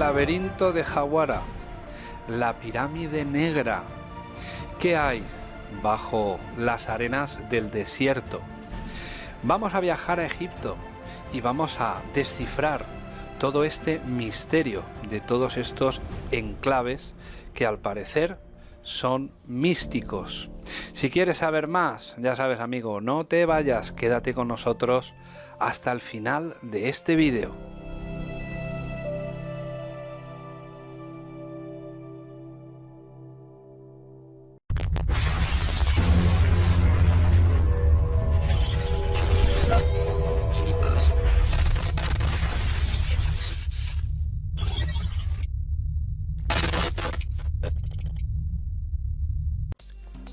Laberinto de Jawara, la pirámide negra. ¿Qué hay bajo las arenas del desierto? Vamos a viajar a Egipto y vamos a descifrar todo este misterio de todos estos enclaves que al parecer son místicos. Si quieres saber más, ya sabes amigo, no te vayas, quédate con nosotros hasta el final de este vídeo.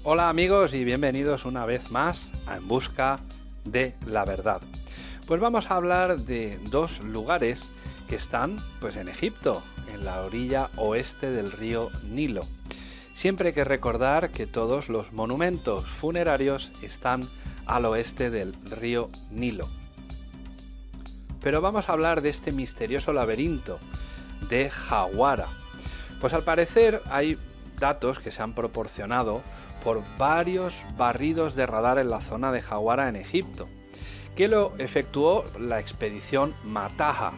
Hola amigos y bienvenidos una vez más a En Busca de la Verdad. Pues vamos a hablar de dos lugares que están pues en Egipto, en la orilla oeste del río Nilo. Siempre hay que recordar que todos los monumentos funerarios están al oeste del río Nilo. Pero vamos a hablar de este misterioso laberinto de Jawara. Pues al parecer hay datos que se han proporcionado por varios barridos de radar en la zona de Jawara en Egipto, que lo efectuó la expedición Mataha,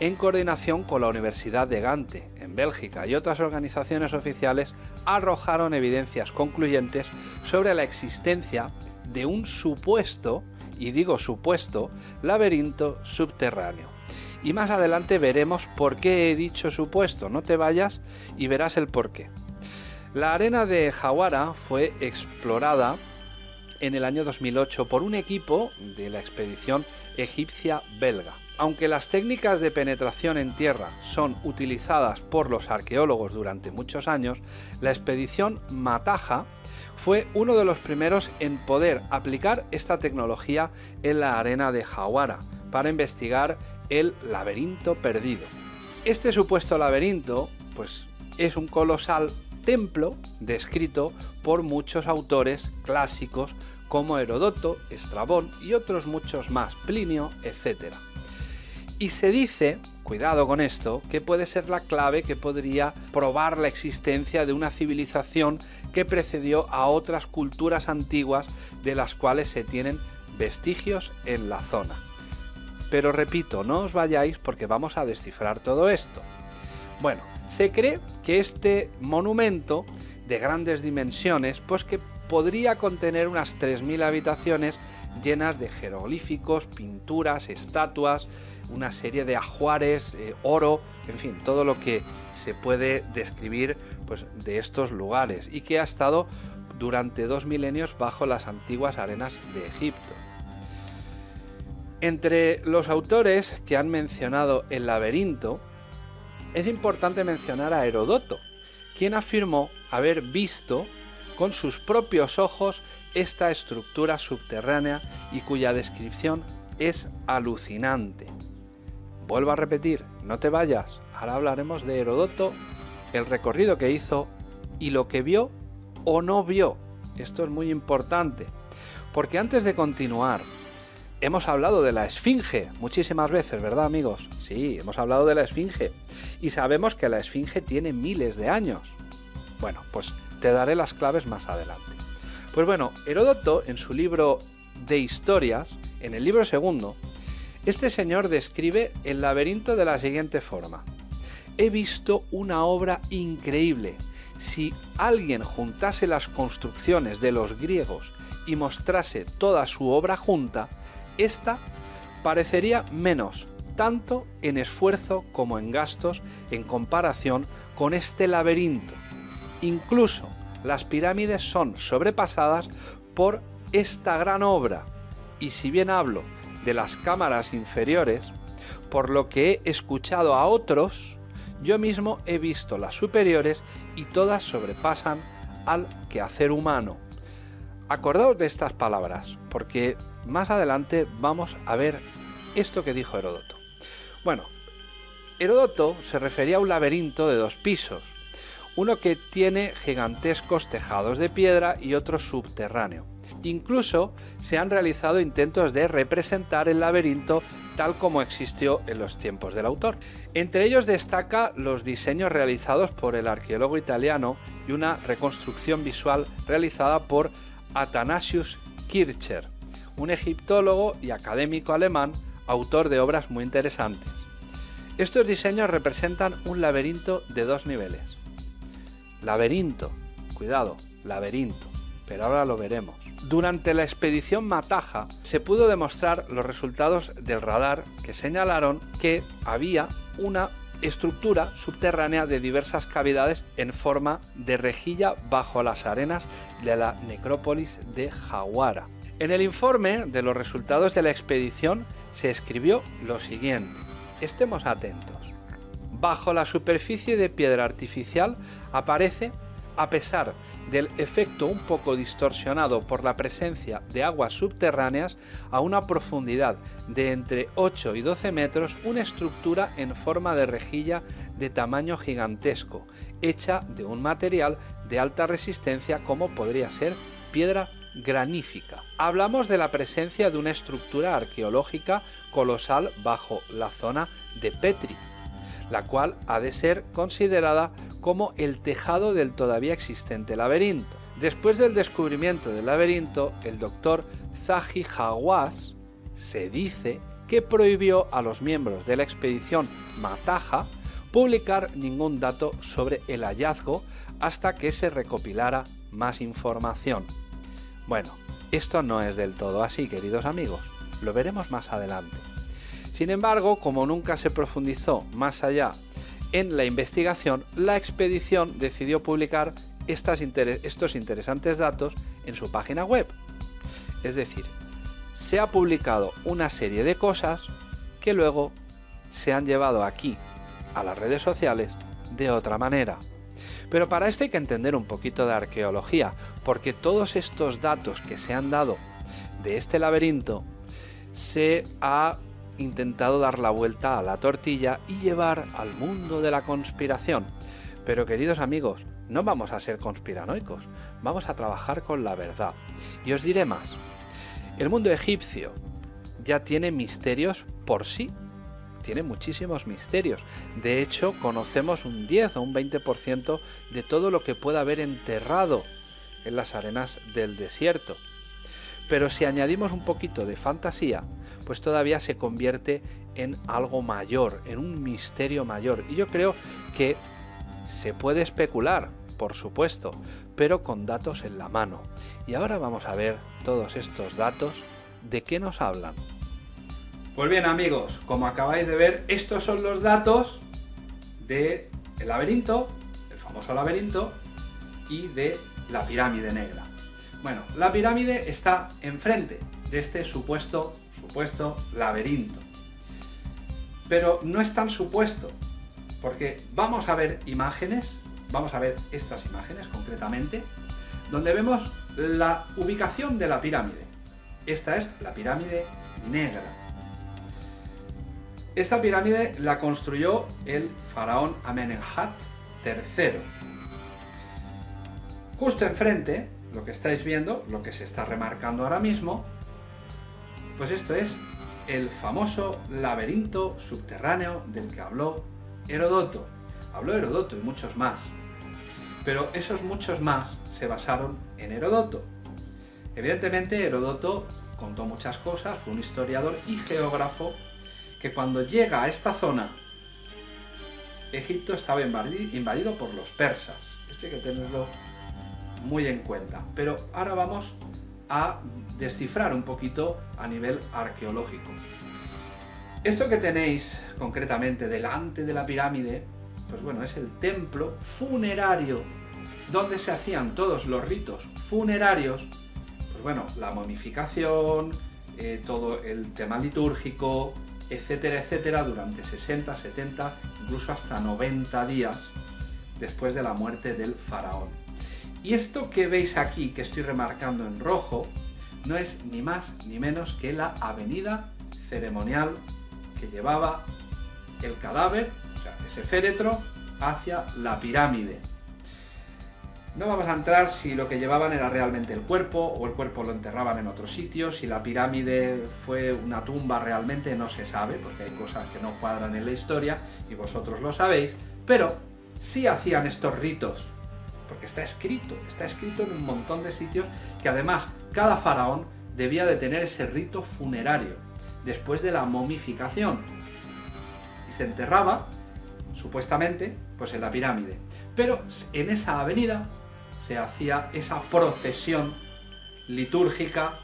en coordinación con la Universidad de Gante, en Bélgica, y otras organizaciones oficiales arrojaron evidencias concluyentes sobre la existencia de un supuesto, y digo supuesto, laberinto subterráneo. Y más adelante veremos por qué he dicho supuesto, no te vayas y verás el porqué. La arena de Jawara fue explorada en el año 2008 por un equipo de la expedición egipcia belga. Aunque las técnicas de penetración en tierra son utilizadas por los arqueólogos durante muchos años, la expedición Mataja fue uno de los primeros en poder aplicar esta tecnología en la arena de Jawara para investigar el laberinto perdido. Este supuesto laberinto pues es un colosal templo descrito por muchos autores clásicos como Herodoto, Estrabón y otros muchos más, Plinio, etc. Y se dice, cuidado con esto, que puede ser la clave que podría probar la existencia de una civilización que precedió a otras culturas antiguas de las cuales se tienen vestigios en la zona. Pero repito, no os vayáis porque vamos a descifrar todo esto. Bueno, se cree que este monumento de grandes dimensiones, pues que podría contener unas 3.000 habitaciones llenas de jeroglíficos, pinturas, estatuas, una serie de ajuares, eh, oro, en fin, todo lo que se puede describir pues, de estos lugares y que ha estado durante dos milenios bajo las antiguas arenas de Egipto. Entre los autores que han mencionado el laberinto, es importante mencionar a Herodoto, quien afirmó haber visto con sus propios ojos esta estructura subterránea y cuya descripción es alucinante. Vuelvo a repetir, no te vayas, ahora hablaremos de Herodoto, el recorrido que hizo y lo que vio o no vio. Esto es muy importante, porque antes de continuar, hemos hablado de la Esfinge muchísimas veces, ¿verdad amigos? Sí, hemos hablado de la Esfinge y sabemos que la Esfinge tiene miles de años. Bueno, pues te daré las claves más adelante. Pues bueno, Heródoto en su libro de historias, en el libro segundo, este señor describe el laberinto de la siguiente forma. He visto una obra increíble. Si alguien juntase las construcciones de los griegos y mostrase toda su obra junta, esta parecería menos tanto en esfuerzo como en gastos en comparación con este laberinto. Incluso las pirámides son sobrepasadas por esta gran obra. Y si bien hablo de las cámaras inferiores, por lo que he escuchado a otros, yo mismo he visto las superiores y todas sobrepasan al quehacer humano. Acordaos de estas palabras, porque más adelante vamos a ver esto que dijo Heródoto. Bueno, Heródoto se refería a un laberinto de dos pisos, uno que tiene gigantescos tejados de piedra y otro subterráneo. Incluso se han realizado intentos de representar el laberinto tal como existió en los tiempos del autor. Entre ellos destaca los diseños realizados por el arqueólogo italiano y una reconstrucción visual realizada por Athanasius Kircher, un egiptólogo y académico alemán, autor de obras muy interesantes. Estos diseños representan un laberinto de dos niveles. Laberinto, cuidado, laberinto, pero ahora lo veremos. Durante la expedición Mataja se pudo demostrar los resultados del radar que señalaron que había una estructura subterránea de diversas cavidades en forma de rejilla bajo las arenas de la necrópolis de Jawara. En el informe de los resultados de la expedición se escribió lo siguiente. Estemos atentos. Bajo la superficie de piedra artificial aparece, a pesar del efecto un poco distorsionado por la presencia de aguas subterráneas a una profundidad de entre 8 y 12 metros una estructura en forma de rejilla de tamaño gigantesco, hecha de un material de alta resistencia como podría ser piedra granífica. Hablamos de la presencia de una estructura arqueológica colosal bajo la zona de Petri, la cual ha de ser considerada como el tejado del todavía existente laberinto. Después del descubrimiento del laberinto, el doctor Zahi Hawass se dice que prohibió a los miembros de la expedición Mataja publicar ningún dato sobre el hallazgo hasta que se recopilara más información. Bueno, esto no es del todo así, queridos amigos, lo veremos más adelante. Sin embargo, como nunca se profundizó más allá en la investigación, la expedición decidió publicar estos interesantes datos en su página web. Es decir, se ha publicado una serie de cosas que luego se han llevado aquí a las redes sociales de otra manera. Pero para esto hay que entender un poquito de arqueología, porque todos estos datos que se han dado de este laberinto se ha intentado dar la vuelta a la tortilla y llevar al mundo de la conspiración. Pero queridos amigos, no vamos a ser conspiranoicos, vamos a trabajar con la verdad. Y os diré más, el mundo egipcio ya tiene misterios por sí, tiene muchísimos misterios. De hecho, conocemos un 10 o un 20% de todo lo que pueda haber enterrado en las arenas del desierto. Pero si añadimos un poquito de fantasía, pues todavía se convierte en algo mayor, en un misterio mayor. Y yo creo que se puede especular, por supuesto, pero con datos en la mano. Y ahora vamos a ver todos estos datos, ¿de qué nos hablan? Pues bien amigos, como acabáis de ver, estos son los datos del el laberinto, el famoso laberinto, y de la pirámide negra. Bueno, la pirámide está enfrente de este supuesto, supuesto laberinto. Pero no es tan supuesto, porque vamos a ver imágenes, vamos a ver estas imágenes concretamente, donde vemos la ubicación de la pirámide. Esta es la pirámide negra. Esta pirámide la construyó el faraón Amenemhat III. Justo enfrente lo que estáis viendo, lo que se está remarcando ahora mismo, pues esto es el famoso laberinto subterráneo del que habló Herodoto. Habló Herodoto y muchos más. Pero esos muchos más se basaron en Herodoto. Evidentemente Herodoto contó muchas cosas, fue un historiador y geógrafo que cuando llega a esta zona, Egipto estaba invadido por los persas. Esto hay que tenerlo muy en cuenta. Pero ahora vamos a descifrar un poquito a nivel arqueológico. Esto que tenéis concretamente delante de la pirámide, pues bueno, es el templo funerario, donde se hacían todos los ritos funerarios, pues bueno, la momificación, eh, todo el tema litúrgico, etcétera, etcétera, durante 60, 70, incluso hasta 90 días después de la muerte del faraón. Y esto que veis aquí, que estoy remarcando en rojo, no es ni más ni menos que la avenida ceremonial que llevaba el cadáver, o sea, ese féretro, hacia la pirámide. No vamos a entrar si lo que llevaban era realmente el cuerpo o el cuerpo lo enterraban en otro sitio, si la pirámide fue una tumba realmente no se sabe, porque hay cosas que no cuadran en la historia y vosotros lo sabéis, pero sí hacían estos ritos, porque está escrito, está escrito en un montón de sitios que además cada faraón debía de tener ese rito funerario después de la momificación y se enterraba, supuestamente, pues en la pirámide. Pero en esa avenida se hacía esa procesión litúrgica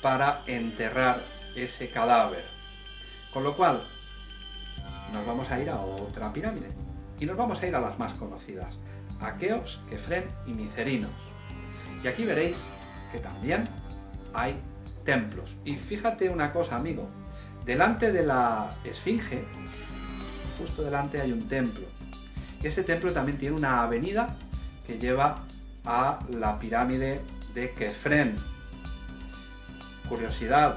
para enterrar ese cadáver. Con lo cual, nos vamos a ir a otra pirámide. Y nos vamos a ir a las más conocidas. Aqueos, Kefren y Micerinos. Y aquí veréis que también hay templos. Y fíjate una cosa, amigo. Delante de la esfinge, justo delante hay un templo. Ese templo también tiene una avenida que lleva a la pirámide de Kefren. Curiosidad,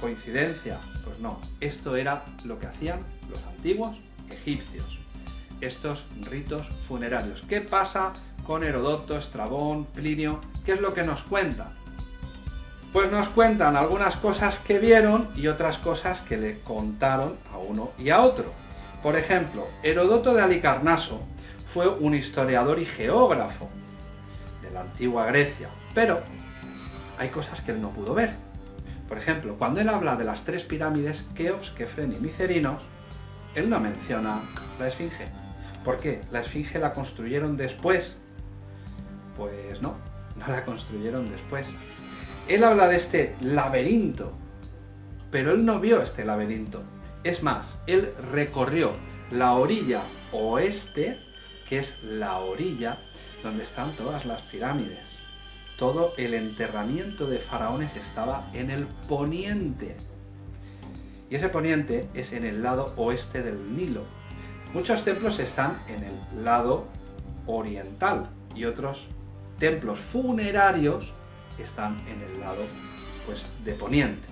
coincidencia, pues no. Esto era lo que hacían los antiguos egipcios. Estos ritos funerarios. ¿Qué pasa con Herodoto, Estrabón, Plinio? ¿Qué es lo que nos cuenta? Pues nos cuentan algunas cosas que vieron y otras cosas que le contaron a uno y a otro. Por ejemplo, Herodoto de Alicarnaso fue un historiador y geógrafo antigua Grecia, pero hay cosas que él no pudo ver. Por ejemplo, cuando él habla de las tres pirámides, Keops, Kefren y Micerinos, él no menciona la Esfinge. ¿Por qué? ¿La Esfinge la construyeron después? Pues no, no la construyeron después. Él habla de este laberinto, pero él no vio este laberinto. Es más, él recorrió la orilla oeste, que es la orilla donde están todas las pirámides. Todo el enterramiento de faraones estaba en el poniente. Y ese poniente es en el lado oeste del Nilo. Muchos templos están en el lado oriental y otros templos funerarios están en el lado pues, de poniente.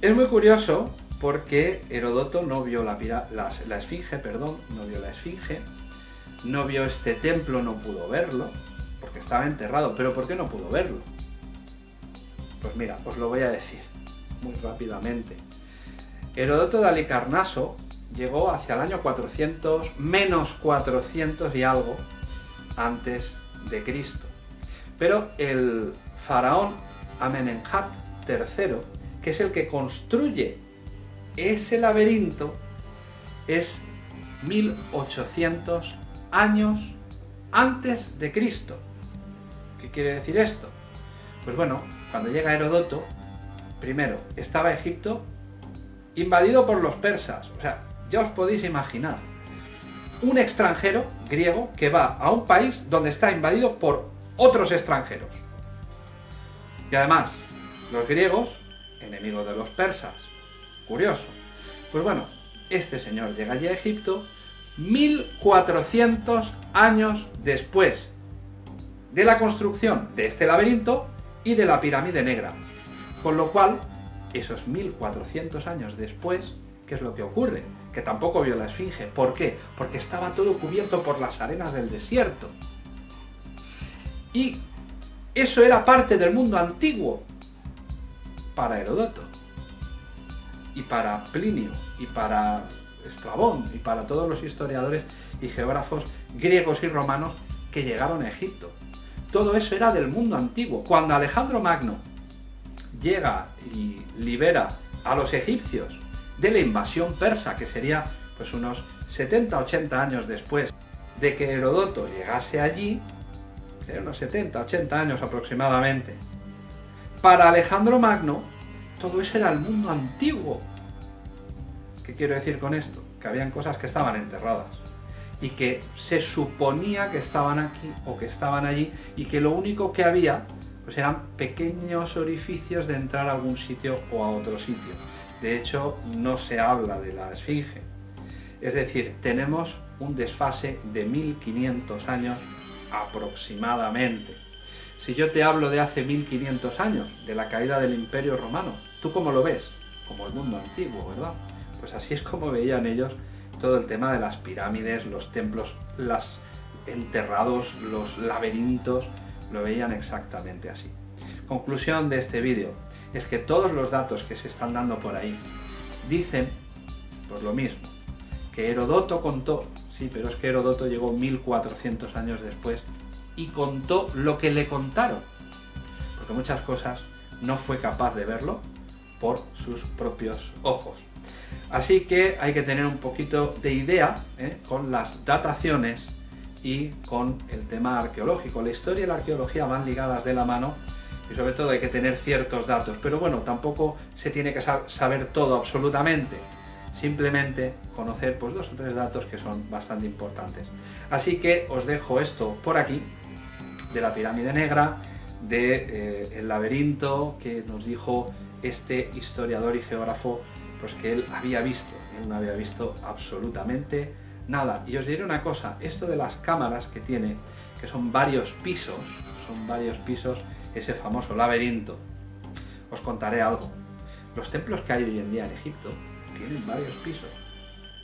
Es muy curioso porque Herodoto no vio la, la, esfinge, perdón, no vio la esfinge, no vio este templo, no pudo verlo, porque estaba enterrado. ¿Pero por qué no pudo verlo? Pues mira, os lo voy a decir muy rápidamente. Herodoto de Alicarnaso llegó hacia el año 400, menos 400 y algo, antes de Cristo. Pero el faraón Amenemhat III, que es el que construye ese laberinto, es 1800 años antes de Cristo. ¿Qué quiere decir esto? Pues bueno, cuando llega Herodoto, primero, estaba Egipto invadido por los persas. O sea, ya os podéis imaginar. Un extranjero griego que va a un país donde está invadido por otros extranjeros. Y además, los griegos, enemigos de los persas. Curioso. Pues bueno, este señor llega allí a Egipto 1400 años después de la construcción de este laberinto y de la pirámide negra. Con lo cual, esos 1400 años después, ¿qué es lo que ocurre? Que tampoco vio la esfinge. ¿Por qué? Porque estaba todo cubierto por las arenas del desierto. Y eso era parte del mundo antiguo para Herodoto, y para Plinio, y para Estrabón, y para todos los historiadores y geógrafos griegos y romanos que llegaron a Egipto. Todo eso era del mundo antiguo. Cuando Alejandro Magno llega y libera a los egipcios de la invasión persa, que sería pues unos 70-80 años después de que Herodoto llegase allí, unos 70, 80 años aproximadamente. Para Alejandro Magno, todo eso era el mundo antiguo. ¿Qué quiero decir con esto? Que habían cosas que estaban enterradas y que se suponía que estaban aquí o que estaban allí y que lo único que había pues eran pequeños orificios de entrar a algún sitio o a otro sitio. De hecho, no se habla de la esfinge. Es decir, tenemos un desfase de 1500 años aproximadamente. Si yo te hablo de hace 1500 años, de la caída del Imperio Romano, ¿tú cómo lo ves? Como el mundo antiguo, ¿verdad? Pues así es como veían ellos todo el tema de las pirámides, los templos, las, enterrados, los laberintos, lo veían exactamente así. Conclusión de este vídeo es que todos los datos que se están dando por ahí dicen, pues lo mismo, que Herodoto contó, sí, pero es que Herodoto llegó 1400 años después y contó lo que le contaron, porque muchas cosas no fue capaz de verlo por sus propios ojos. Así que hay que tener un poquito de idea ¿eh? con las dataciones y con el tema arqueológico. La historia y la arqueología van ligadas de la mano y sobre todo hay que tener ciertos datos. Pero bueno, tampoco se tiene que saber todo absolutamente. Simplemente conocer pues, dos o tres datos que son bastante importantes. Así que os dejo esto por aquí, de la pirámide negra, de eh, el laberinto que nos dijo este historiador y geógrafo pues que él había visto, él no había visto absolutamente nada. Y os diré una cosa, esto de las cámaras que tiene, que son varios pisos, son varios pisos, ese famoso laberinto, os contaré algo. Los templos que hay hoy en día en Egipto tienen varios pisos.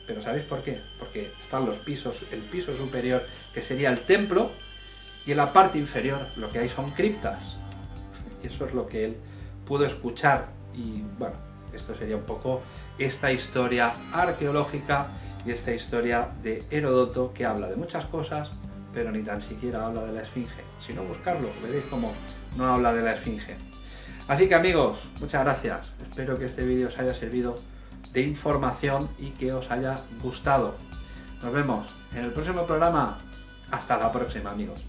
Pero ¿sabéis por qué? Porque están los pisos, el piso superior, que sería el templo, y en la parte inferior lo que hay son criptas. Y eso es lo que él pudo escuchar. Y bueno, esto sería un poco esta historia arqueológica y esta historia de Herodoto que habla de muchas cosas, pero ni tan siquiera habla de la esfinge. Si no, buscarlo, veréis cómo no habla de la esfinge. Así que amigos, muchas gracias. Espero que este vídeo os haya servido de información y que os haya gustado. Nos vemos en el próximo programa. Hasta la próxima amigos.